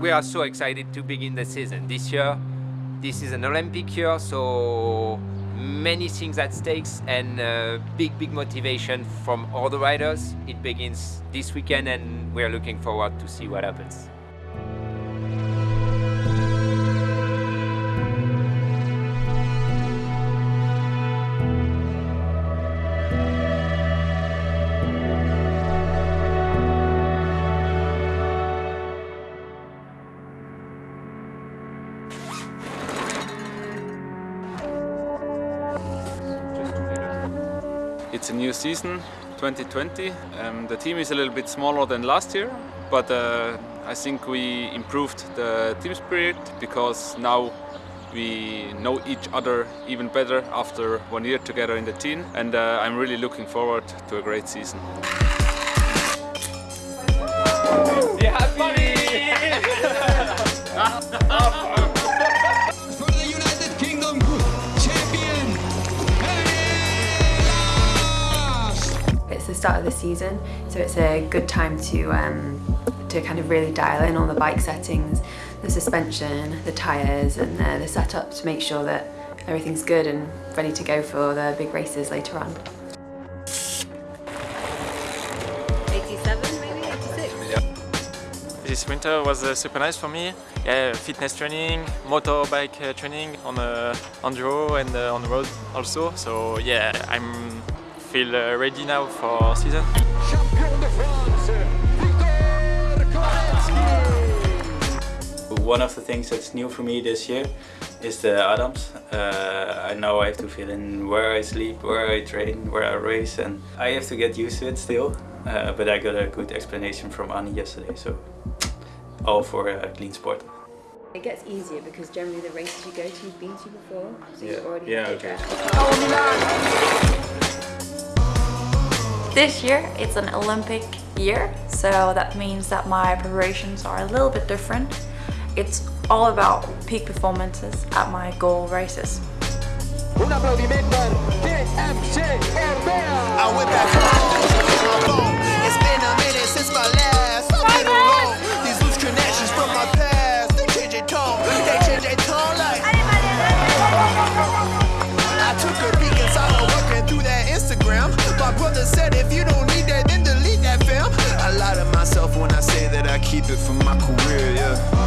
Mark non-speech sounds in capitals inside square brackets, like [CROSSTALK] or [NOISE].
we are so excited to begin the season. This year, this is an Olympic year, so many things at stakes and uh, big, big motivation from all the riders. It begins this weekend and we're looking forward to see what happens. It's a new season, 2020. Um, the team is a little bit smaller than last year, but uh, I think we improved the team spirit because now we know each other even better after one year together in the team and uh, I'm really looking forward to a great season. Be happy! [LAUGHS] start of the season, so it's a good time to um, to kind of really dial in on the bike settings, the suspension, the tyres and uh, the setup to make sure that everything's good and ready to go for the big races later on. 87 maybe, 86? This winter was uh, super nice for me. Yeah, fitness training, motorbike uh, training on uh, on the road and uh, on the road also. So yeah, I'm feel uh, ready now for season. One of the things that's new for me this year is the ADAMS. Uh, I know I have to fill in where I sleep, where I train, where I race and I have to get used to it still. Uh, but I got a good explanation from Annie yesterday, so all for a clean sport. It gets easier because generally the races you go to you've been to before, so Yeah. you've already Yeah, had okay. This year it's an Olympic year, so that means that my preparations are a little bit different. It's all about peak performances at my goal races. Un applaudiment per ¿eh? TMC Orbea! if you don't need that, then delete that, fam. I lie to myself when I say that I keep it for my career, yeah.